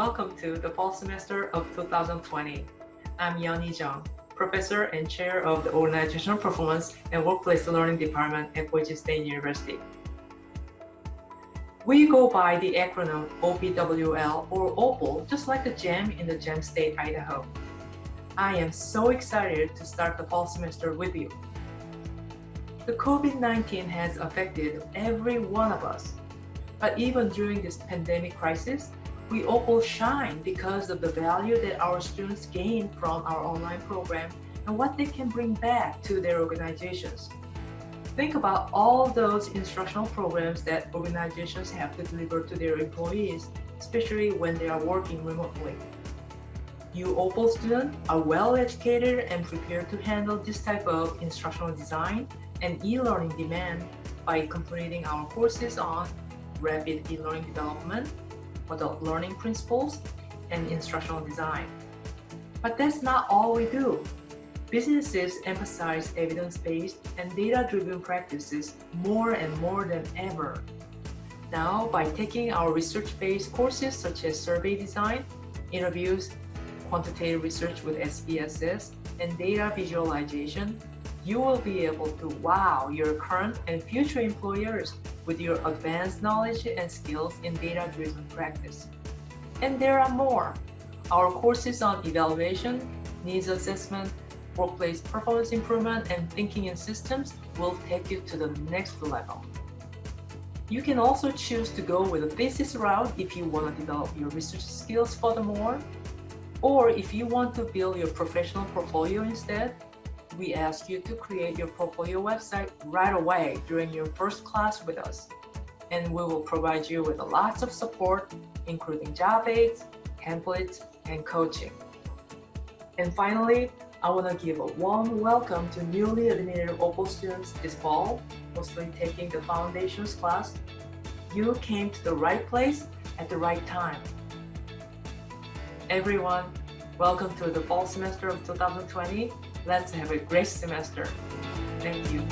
welcome to the fall semester of 2020. I'm Yonnie Chyung, Professor and Chair of the Organizational Performance and Workplace Learning Department at Boise State University. We go by the acronym OPWL or OPAL, just like the gem in the Gem State, Idaho. I am so excited to start the fall semester with you. The COVID-19 has affected every one of us, but even during this pandemic crisis, we all shine because of the value that our students gain from our online program and what they can bring back to their organizations. Think about all those instructional programs that organizations have to deliver to their employees, especially when they are working remotely. You OPAL students are well educated and prepared to handle this type of instructional design and e-learning demand by completing our courses on rapid e-learning development, adult learning principles, and instructional design. But that's not all we do. Businesses emphasize evidence-based and data-driven practices more and more than ever. Now, by taking our research-based courses such as survey design, interviews, quantitative research with SPSS, and data visualization, you will be able to wow your current and future employers with your advanced knowledge and skills in data-driven practice. And there are more. Our courses on evaluation, needs assessment, workplace performance improvement, and thinking in systems will take you to the next level. You can also choose to go with a thesis route if you want to develop your research skills furthermore, or if you want to build your professional portfolio instead, we ask you to create your portfolio website right away during your first class with us. And we will provide you with lots of support, including job aids, templates, and coaching. And finally, I want to give a warm welcome to newly admitted OPAL students this fall, mostly taking the foundations class. You came to the right place at the right time. Everyone, welcome to the fall semester of 2020 Let's have a great semester. Thank you.